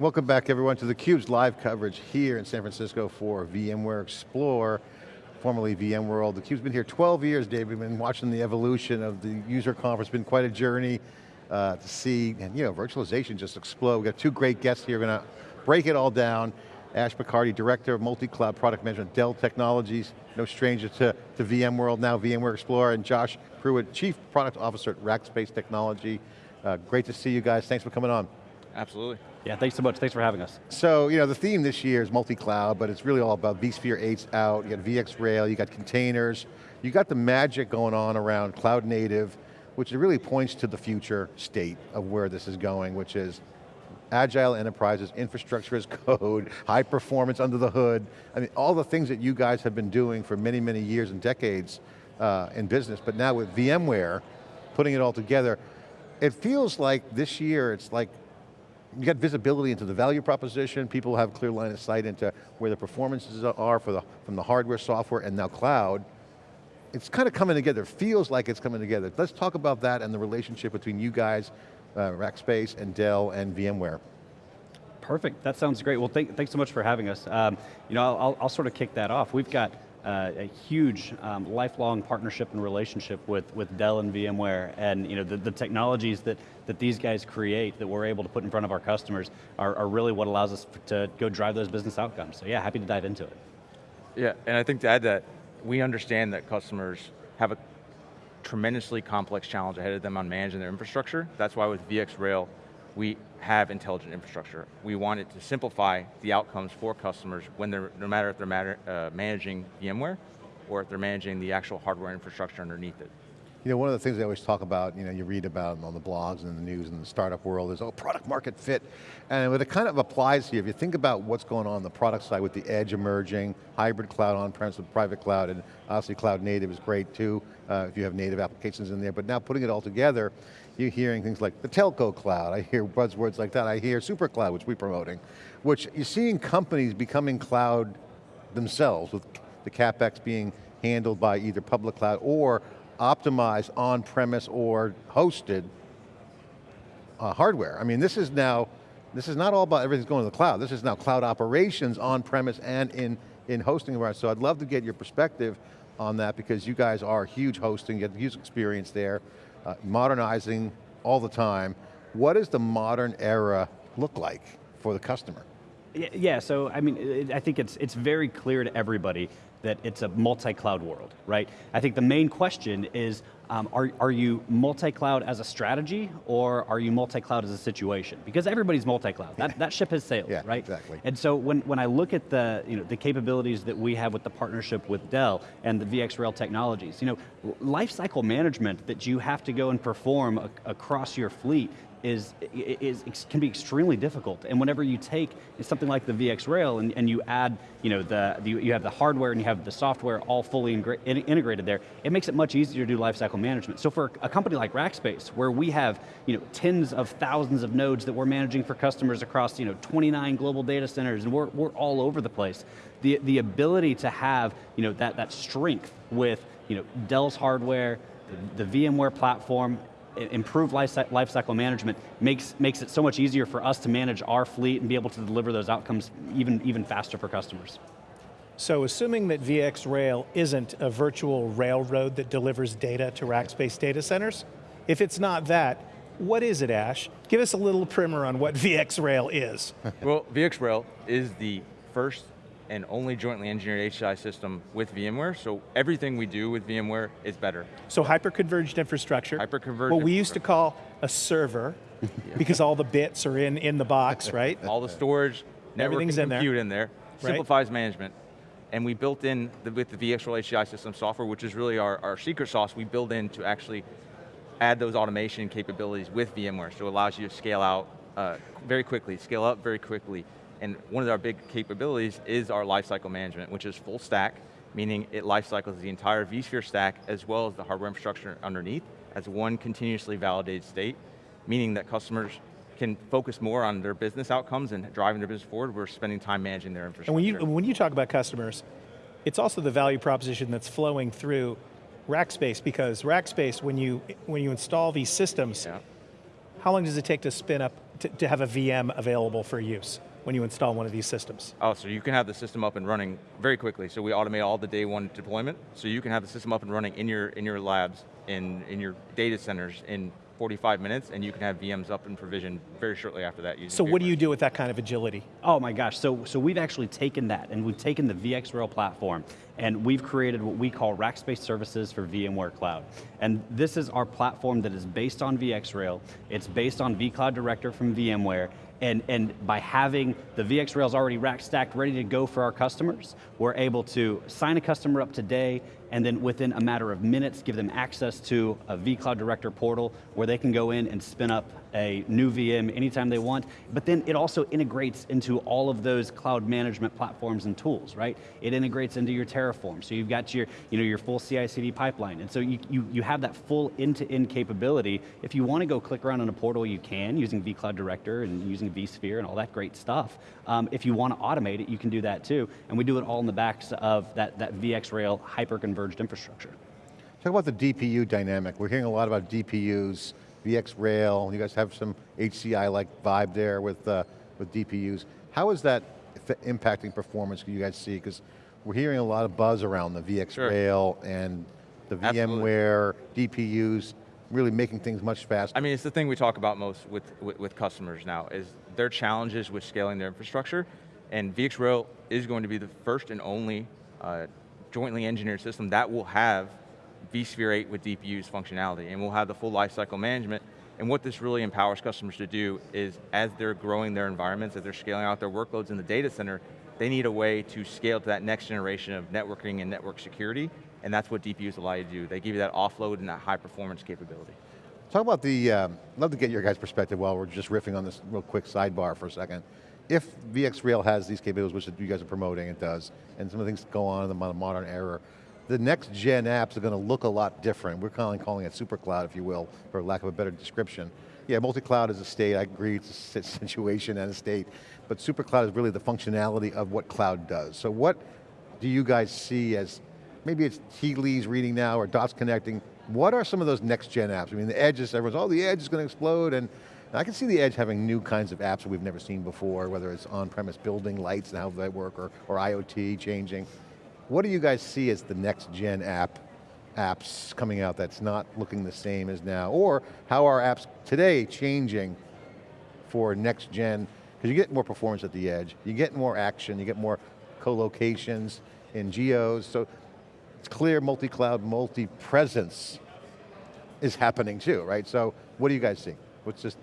Welcome back everyone to theCUBE's live coverage here in San Francisco for VMware Explore, formerly VMworld. theCUBE's been here 12 years, Dave. We've been watching the evolution of the user conference. Been quite a journey uh, to see, and you know, virtualization just explode. We've got two great guests here, going to break it all down. Ash McCarty, Director of Multi-Cloud Product Management, Dell Technologies, no stranger to, to VMworld, now VMware Explorer, and Josh Prewitt, Chief Product Officer at Rackspace Technology. Uh, great to see you guys, thanks for coming on. Absolutely. Yeah, thanks so much. Thanks for having us. So, you know, the theme this year is multi-cloud, but it's really all about vSphere 8's out, you got VxRail, you got containers, you got the magic going on around cloud native, which really points to the future state of where this is going, which is agile enterprises, infrastructure as code, high performance under the hood. I mean, all the things that you guys have been doing for many, many years and decades uh, in business, but now with VMware, putting it all together, it feels like this year, it's like you got visibility into the value proposition, people have clear line of sight into where the performances are for the, from the hardware, software, and now cloud. It's kind of coming together, feels like it's coming together. Let's talk about that and the relationship between you guys, uh, Rackspace and Dell and VMware. Perfect, that sounds great. Well, thank, thanks so much for having us. Um, you know, I'll, I'll, sort of kick that off. We've got uh, a huge um, lifelong partnership and relationship with, with Dell and VMware and you know, the, the, technologies that, that these guys create that we're able to put in front of our customers are, are really what allows us to go drive those business outcomes. So yeah, happy to dive into it. Yeah, and I think to add that, we understand that customers have a tremendously complex challenge ahead of them on managing their infrastructure. That's why with VxRail, we have intelligent infrastructure. We want it to simplify the outcomes for customers when they're, no matter if they're matter, uh, managing VMware or if they're managing the actual hardware infrastructure underneath it. You know, one of the things I always talk about, you know, you read about on the blogs and the news and the startup world is, oh, product market fit. And what it kind of applies here, if you think about what's going on on the product side with the edge emerging, hybrid cloud on-premise with private cloud, and obviously cloud native is great too, uh, if you have native applications in there, but now putting it all together, you're hearing things like the telco cloud, I hear buzzwords like that, I hear super cloud, which we're promoting, which you're seeing companies becoming cloud themselves, with the CapEx being handled by either public cloud or optimized on-premise or hosted uh, hardware. I mean, this is now, this is not all about everything's going to the cloud. This is now cloud operations on-premise and in, in hosting environments. So I'd love to get your perspective on that because you guys are huge hosting, you have huge experience there, uh, modernizing all the time. What does the modern era look like for the customer? Yeah, so I mean, I think it's, it's very clear to everybody that it's a multi-cloud world, right? I think the main question is, um, are, are you multi-cloud as a strategy, or are you multi-cloud as a situation? Because everybody's multi-cloud, that, that ship has sailed, yeah, right? exactly. And so when, when I look at the, you know, the capabilities that we have with the partnership with Dell and the VxRail technologies, you know, lifecycle management that you have to go and perform across your fleet is, is, can be extremely difficult. And whenever you take something like the VxRail and, and you add, you know, the, the, you have the hardware and you have the software all fully integrated there, it makes it much easier to do lifecycle management. So for a company like Rackspace, where we have, you know, tens of thousands of nodes that we're managing for customers across, you know, 29 global data centers, and we're, we're all over the place, the, the ability to have, you know, that, that strength with, you know, Dell's hardware, the VMware platform, improved lifecycle management makes, makes it so much easier for us to manage our fleet and be able to deliver those outcomes even, even faster for customers. So assuming that VxRail isn't a virtual railroad that delivers data to Rackspace data centers, if it's not that, what is it, Ash? Give us a little primer on what VxRail is. well, VxRail is the first and only jointly engineered HCI system with VMware, so everything we do with VMware is better. So hyper-converged infrastructure. Hyper-converged What we used to call a server, because all the bits are in, in the box, right? all the storage, Everything's in compute there. in there, simplifies right. management. And we built in, the, with the VxRail HCI system software, which is really our, our secret sauce, we build in to actually add those automation capabilities with VMware, so it allows you to scale out uh, very quickly, scale up very quickly, and one of our big capabilities is our lifecycle management, which is full stack, meaning it lifecycles the entire vSphere stack as well as the hardware infrastructure underneath as one continuously validated state, meaning that customers can focus more on their business outcomes and driving their business forward, we're spending time managing their infrastructure. And when you, when you talk about customers, it's also the value proposition that's flowing through Rackspace because Rackspace, when you, when you install these systems, yeah. how long does it take to spin up to, to have a VM available for use when you install one of these systems? Oh, so you can have the system up and running very quickly. So we automate all the day one deployment. So you can have the system up and running in your in your labs, in in your data centers in 45 minutes, and you can have VMs up and provisioned very shortly after that. Using So what do you do with that kind of agility? Oh my gosh, so, so we've actually taken that and we've taken the VxRail platform and we've created what we call Rackspace Services for VMware Cloud. And this is our platform that is based on VxRail, it's based on vCloud Director from VMware, and, and by having the VxRails already rack stacked, ready to go for our customers, we're able to sign a customer up today, and then within a matter of minutes, give them access to a vCloud Director portal where they can go in and spin up a new VM anytime they want, but then it also integrates into all of those cloud management platforms and tools, right? It integrates into your Terraform, so you've got your, you know, your full CI/CD pipeline, and so you, you, you have that full end-to-end capability. If you want to go click around on a portal, you can, using vCloud Director and using vSphere and all that great stuff. Um, if you want to automate it, you can do that too, and we do it all in the backs of that, that VxRail hyper-converged infrastructure. Talk about the DPU dynamic. We're hearing a lot about DPUs, VxRail, you guys have some HCI-like vibe there with, uh, with DPUs. How is that impacting performance you guys see? Because we're hearing a lot of buzz around the VxRail and the VMware, DPUs, really making things much faster. I mean, it's the thing we talk about most with, with, with customers now, is their challenges with scaling their infrastructure, and VxRail is going to be the first and only uh, jointly engineered system that will have vSphere 8 with DPUs functionality, and we'll have the full lifecycle management, and what this really empowers customers to do is, as they're growing their environments, as they're scaling out their workloads in the data center, they need a way to scale to that next generation of networking and network security, and that's what DPUs allow you to do. They give you that offload and that high performance capability. Talk about the, um, love to get your guys' perspective while we're just riffing on this real quick sidebar for a second. If VxRail has these capabilities, which you guys are promoting, it does, and some of the things go on in the modern era, the next gen apps are going to look a lot different. We're calling, calling it super cloud, if you will, for lack of a better description. Yeah, multi-cloud is a state, I agree, it's a situation and a state, but super cloud is really the functionality of what cloud does. So what do you guys see as, maybe it's tea reading now or dots connecting, what are some of those next gen apps? I mean, the edge is, everyone's, oh, the edge is going to explode, and I can see the edge having new kinds of apps that we've never seen before, whether it's on-premise building lights and how they work, or, or IoT changing. What do you guys see as the next gen app, apps coming out that's not looking the same as now? Or how are apps today changing for next gen? Because you get more performance at the edge, you get more action, you get more co-locations in geos, so it's clear multi-cloud, multi-presence is happening too, right? So what do you guys see? What's just,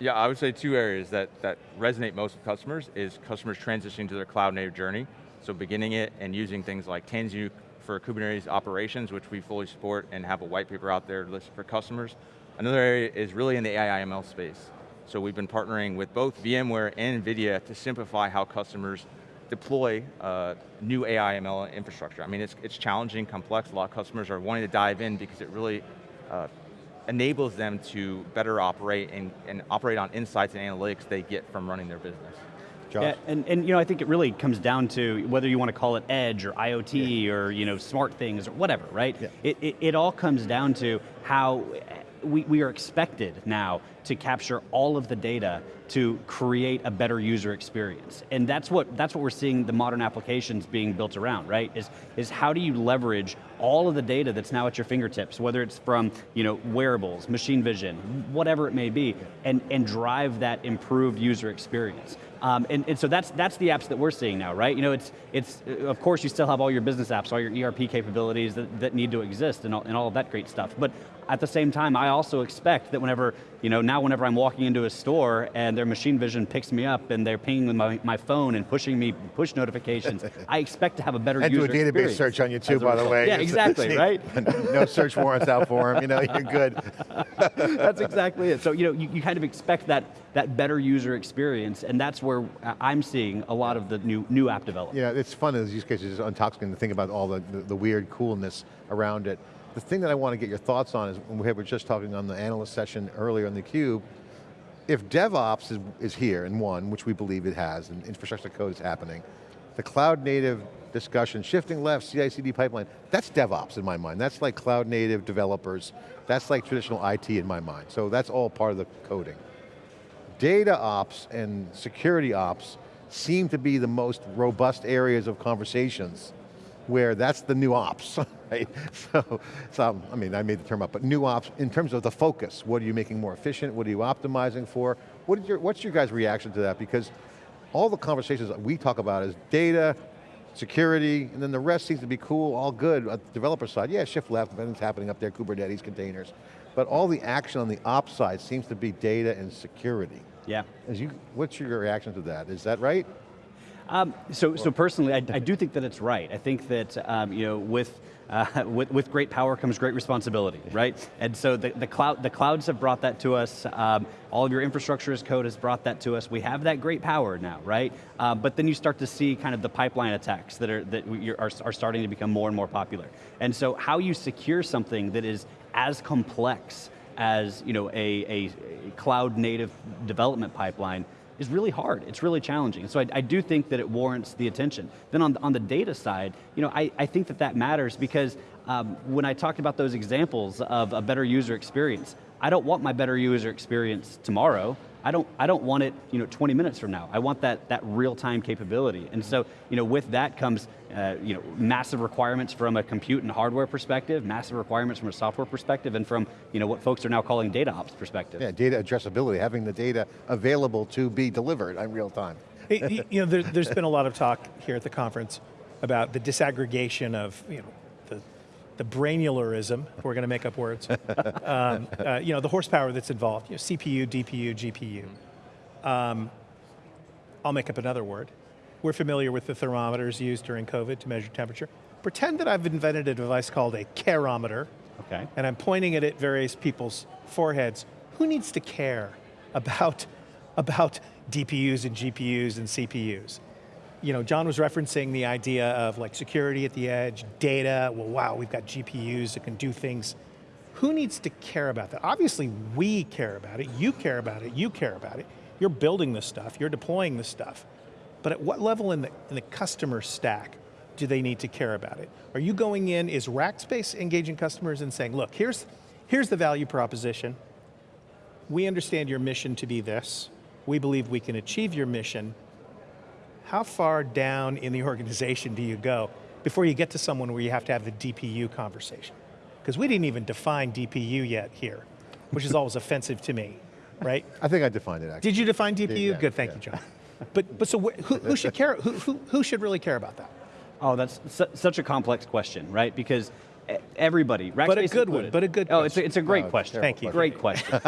Yeah, I would say two areas that, that resonate most with customers is customers transitioning to their cloud native journey. So beginning it and using things like Tanzu for Kubernetes operations, which we fully support and have a white paper out there listed for customers. Another area is really in the AI ML space. So we've been partnering with both VMware and NVIDIA to simplify how customers deploy uh, new AI ML infrastructure. I mean, it's, it's challenging, complex, a lot of customers are wanting to dive in because it really uh, enables them to better operate and, and operate on insights and analytics they get from running their business. Josh? Yeah, and, and you know, I think it really comes down to whether you want to call it edge or IoT or you know, smart things or whatever, right? Yeah. It, it, it all comes down to how we, we are expected now to capture all of the data to create a better user experience. And that's what, that's what we're seeing the modern applications being built around, right? Is, is how do you leverage all of the data that's now at your fingertips, whether it's from you know, wearables, machine vision, whatever it may be, and, and drive that improved user experience. Um, and, and so that's, that's the apps that we're seeing now, right? You know, it's, it's, uh, of course you still have all your business apps, all your ERP capabilities that, that need to exist and all, and all of that great stuff. But at the same time, I also expect that whenever, you know, now whenever I'm walking into a store and their machine vision picks me up and they're pinging with my, my phone and pushing me push notifications, I expect to have a better user experience I do a database search on you too, by the way. Yeah, exactly, right? no search warrants out for him, you know, you're good. that's exactly it. So you know, you, you kind of expect that that better user experience, and that's where I'm seeing a lot of the new new app development. Yeah, it's fun in these use cases, it's intoxicating to think about all the, the, the weird coolness around it. The thing that I want to get your thoughts on is, we were just talking on the analyst session earlier in the cube, if DevOps is, is here and won, which we believe it has, and infrastructure code is happening, the cloud native discussion, shifting left, CI/CD pipeline, that's DevOps in my mind. That's like cloud native developers. That's like traditional IT in my mind. So that's all part of the coding. data ops and security ops seem to be the most robust areas of conversations where that's the new ops, right? So, so, I mean, I made the term up, but new ops, in terms of the focus, what are you making more efficient? What are you optimizing for? What your, what's your guys' reaction to that? Because all the conversations that we talk about is data, security, and then the rest seems to be cool, all good. At the developer side, yeah, shift left, everything's happening up there, Kubernetes, containers. But all the action on the ops side seems to be data and security. Yeah. As you, what's your reaction to that? Is that right? Um, so, so personally, I, I, do think that it's right. I think that um, you know, with, uh, with, with great power comes great responsibility, right? And so the, the, cloud, the clouds have brought that to us. Um, all of your infrastructure as code has brought that to us. We have that great power now, right? Uh, but then you start to see kind of the pipeline attacks that are that are, are starting to become more and more popular. And so, how you secure something that is as complex as you know a, a, a cloud native development pipeline is really hard, it's really challenging. So I, I, do think that it warrants the attention. Then on, on the data side, you know, I, I think that that matters because um, when I talked about those examples of a better user experience, I don't want my better user experience tomorrow, I don't, I don't want it you know, 20 minutes from now. I want that, that real-time capability. And so you know, with that comes uh, you know, massive requirements from a compute and hardware perspective, massive requirements from a software perspective, and from you know, what folks are now calling data ops perspective. Yeah, data addressability, having the data available to be delivered in real time. you know, there, has been a lot of talk here at the conference about the disaggregation of you know, the brainulerism, we're going to make up words, um, uh, you know, the horsepower that's involved, you know, CPU, DPU, GPU. Um, I'll make up another word. We're familiar with the thermometers used during COVID to measure temperature. Pretend that I've invented a device called a careometer, okay. and I'm pointing it at various people's foreheads. Who needs to care about, about DPUs and GPUs and CPUs? You know, John was referencing the idea of like security at the edge, data, well wow, we've got GPUs that can do things. Who needs to care about that? Obviously we care about it, you care about it, you care about it. You're building this stuff, you're deploying this stuff. But at what level in the, in the customer stack do they need to care about it? Are you going in, is Rackspace engaging customers and saying, look, here's, here's the value proposition. We understand your mission to be this. We believe we can achieve your mission how far down in the organization do you go before you get to someone where you have to have the DPU conversation? Because we didn't even define DPU yet here, which is always offensive to me, right? I think I defined it actually. Did you define DPU? Yeah, Good, thank yeah. you, John. But, but so who, who should care, who, who, who should really care about that? Oh, that's su such a complex question, right? Because everybody, Rackspace But a good included, one, but a good Oh, it's a, it's a great oh, question. Thank you. Great question.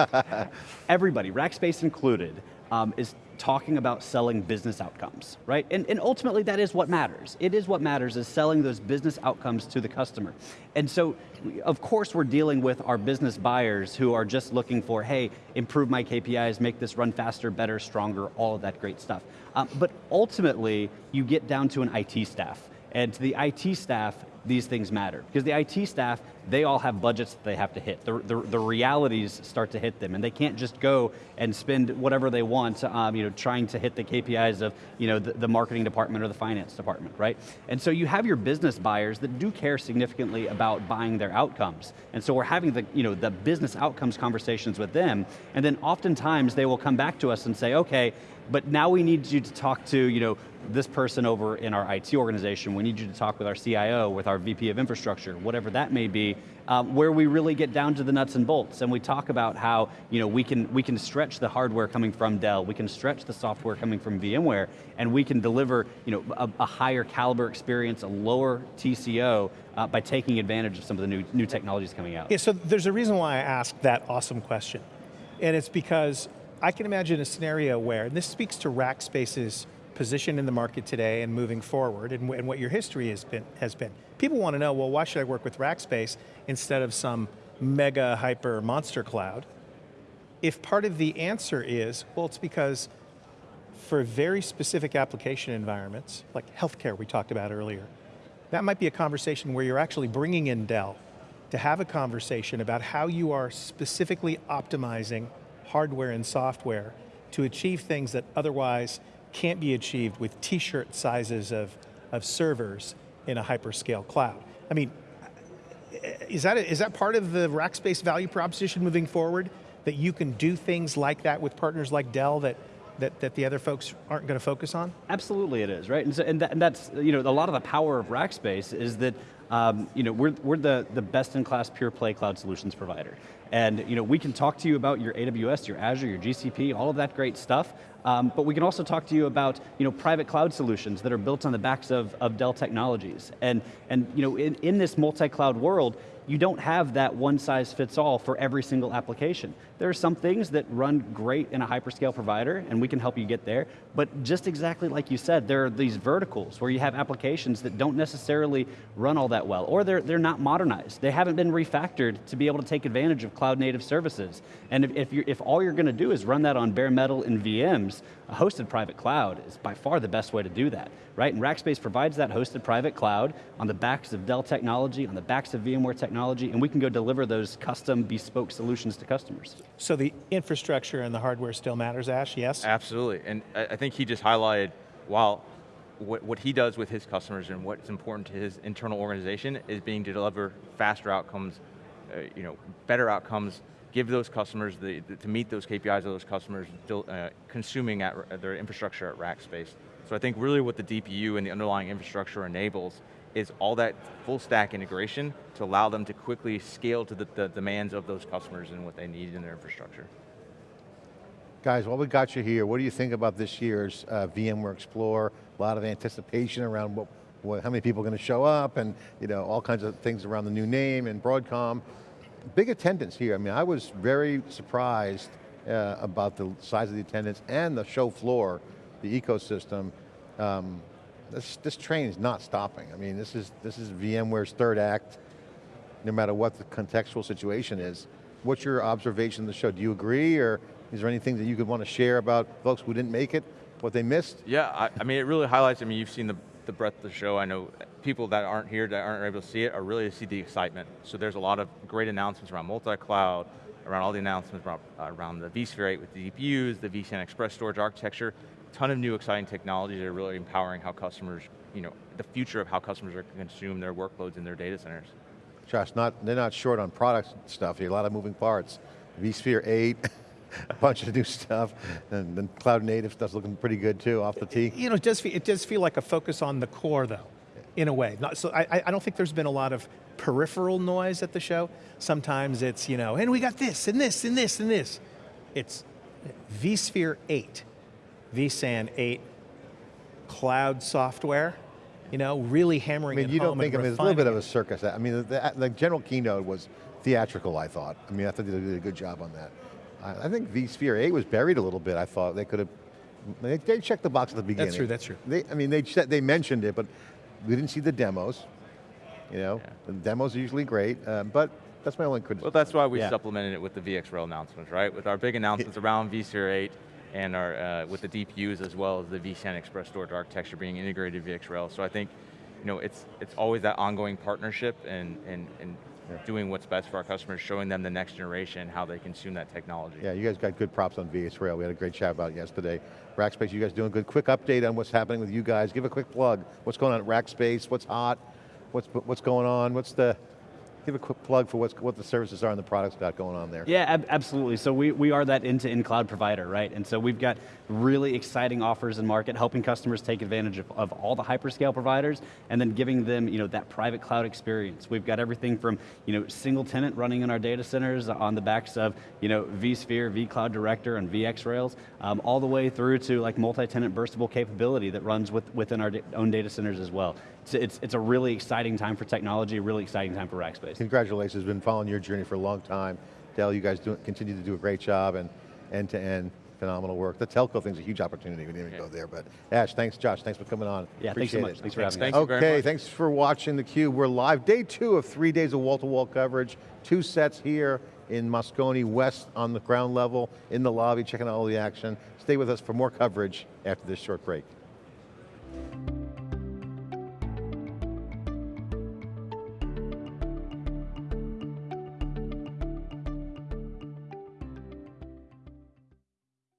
everybody, Rackspace included, um, is talking about selling business outcomes, right? And, and ultimately that is what matters. It is what matters is selling those business outcomes to the customer. And so, of course we're dealing with our business buyers who are just looking for, hey, improve my KPIs, make this run faster, better, stronger, all of that great stuff. Um, but ultimately, you get down to an IT staff. And to the IT staff, these things matter. Because the IT staff, they all have budgets that they have to hit. The, the, the realities start to hit them, and they can't just go and spend whatever they want, um, you know, trying to hit the KPIs of you know, the, the, marketing department or the finance department, right? And so you have your business buyers that do care significantly about buying their outcomes. And so we're having the, you know, the business outcomes conversations with them, and then oftentimes they will come back to us and say, okay, but now we need you to talk to, you know, this person over in our IT organization, we need you to talk with our CIO, with VP of infrastructure, whatever that may be, um, where we really get down to the nuts and bolts and we talk about how you know, we, can, we can stretch the hardware coming from Dell, we can stretch the software coming from VMware, and we can deliver you know, a, a higher caliber experience, a lower TCO, uh, by taking advantage of some of the new, new technologies coming out. Yeah, so there's a reason why I asked that awesome question. And it's because I can imagine a scenario where, and this speaks to Rackspace's position in the market today and moving forward and, and what your history has been, has been. People want to know, well, why should I work with Rackspace instead of some mega hyper monster cloud? If part of the answer is, well, it's because for very specific application environments, like healthcare we talked about earlier, that might be a conversation where you're actually bringing in Dell to have a conversation about how you are specifically optimizing hardware and software to achieve things that otherwise can't be achieved with t-shirt sizes of, of servers in a hyperscale cloud. I mean, is that, is that part of the Rackspace value proposition moving forward? that you can do things like that with partners like Dell that, that, that the other folks aren't going to focus on? Absolutely it is, right? And, so, and, that, and that's, you know, a lot of the power of Rackspace is that, um, you know, we're, we're the, the best in class pure play cloud solutions provider. And, you know, we can talk to you about your AWS, your Azure, your GCP, all of that great stuff, um, but we can also talk to you about, you know, private cloud solutions that are built on the backs of, of Dell technologies. And, and, you know, in, in this multi-cloud world, you don't have that one size fits all for every single application. There are some things that run great in a hyperscale provider, and we can help you get there, but just exactly like you said, there are these verticals where you have applications that don't necessarily run all that well, or they're, they're not modernized. They haven't been refactored to be able to take advantage of cloud native services. And if, if, if all you're going to do is run that on bare metal and VMs, a hosted private cloud is by far the best way to do that, right? And Rackspace provides that hosted private cloud on the backs of Dell technology, on the backs of VMware technology, and we can go deliver those custom bespoke solutions to customers. So the infrastructure and the hardware still matters, Ash, yes? Absolutely, and I, I think he just highlighted, while what, what he does with his customers and what's important to his internal organization is being to deliver faster outcomes, uh, you know, better outcomes, give those customers, the, the, to meet those KPIs of those customers, uh, consuming at their infrastructure at Rackspace. So I think really what the DPU and the underlying infrastructure enables is all that full stack integration to allow them to quickly scale to the, the demands of those customers and what they need in their infrastructure. Guys, while we got you here, what do you think about this year's uh, VMware Explore? A lot of anticipation around what, what, how many people are going to show up and you know, all kinds of things around the new name and Broadcom. Big attendance here. I mean, I was very surprised uh, about the size of the attendance and the show floor, the ecosystem. Um, this, this train is not stopping. I mean, this is, this is VMware's third act, no matter what the contextual situation is. What's your observation of the show? Do you agree, or is there anything that you could want to share about folks who didn't make it, what they missed? Yeah, I, I mean, it really highlights, I mean, you've seen the, the breadth of the show. I know people that aren't here, that aren't able to see it, are really to see the excitement. So there's a lot of great announcements around multi-cloud, around all the announcements around, uh, around the vSphere 8 with the DPUs, the vSAN Express storage architecture, a ton of new exciting technologies that are really empowering how customers, you know, the future of how customers are going to consume their workloads in their data centers. Josh, not, they're not short on product stuff a lot of moving parts. vSphere 8, a bunch of new stuff, and then cloud native stuff's looking pretty good too, off the tee. You know, it does feel, it does feel like a focus on the core though, in a way. Not, so I, I don't think there's been a lot of peripheral noise at the show. Sometimes it's, you know, and we got this, and this, and this, and this. It's vSphere 8 vSAN 8 cloud software, you know, really hammering I mean, it you don't think, I and mean, it's a little bit of a circus. I mean, the, the general keynote was theatrical, I thought. I mean, I thought they did a good job on that. I, I think vSphere 8 was buried a little bit, I thought. They could have, they, they checked the box at the beginning. That's true, that's true. They, I mean, they, said- they mentioned it, but we didn't see the demos. You know, Yeah. the demos are usually great, um, but that's my only criticism. Well, that's why we Yeah. supplemented it with the VxRail announcements, right? With our big announcements around vSphere 8 and our, uh, with the DPUs as well as the vSAN Express storage architecture being integrated VxRail. So I think, you know, it's, it's always that ongoing partnership and, and, and doing what's best for our customers, showing them the next generation, how they consume that technology. Yeah, you guys got good props on VxRail. We had a great chat about it yesterday. Rackspace, you guys doing good. Quick update on what's happening with you guys. Give a quick plug. What's going on at Rackspace? What's hot? What's, what's going on? What's the, give a quick plug for what's, what the services are and the products got going on there. Yeah, ab absolutely. So we, we are that end-to-end cloud provider, right? And so we've got really exciting offers in market, helping customers take advantage of, of all the hyperscale providers, and then giving them you know, that private cloud experience. We've got everything from you know, single tenant running in our data centers on the backs of you know, vSphere, vCloud Director, and VxRails, um, all the way through to like multi-tenant burstable capability that runs with, within our own data centers as well. It's, it's, it's a really exciting time for technology, really exciting time for Rackspace. Congratulations, been following your journey for a long time. Dell, you guys do, continue to do a great job and end-to-end phenomenal work. The telco thing's a huge opportunity, we didn't even Yeah. go there, but Ash, thanks Josh, thanks for coming on. Yeah, thanks so Appreciate much. it. Thanks for having me. Thank you Okay, thanks for watching theCUBE. We're live, day two of three days of wall-to-wall coverage. Two sets here in Moscone West on the ground level, in the lobby, checking out all the action. Stay with us for more coverage after this short break.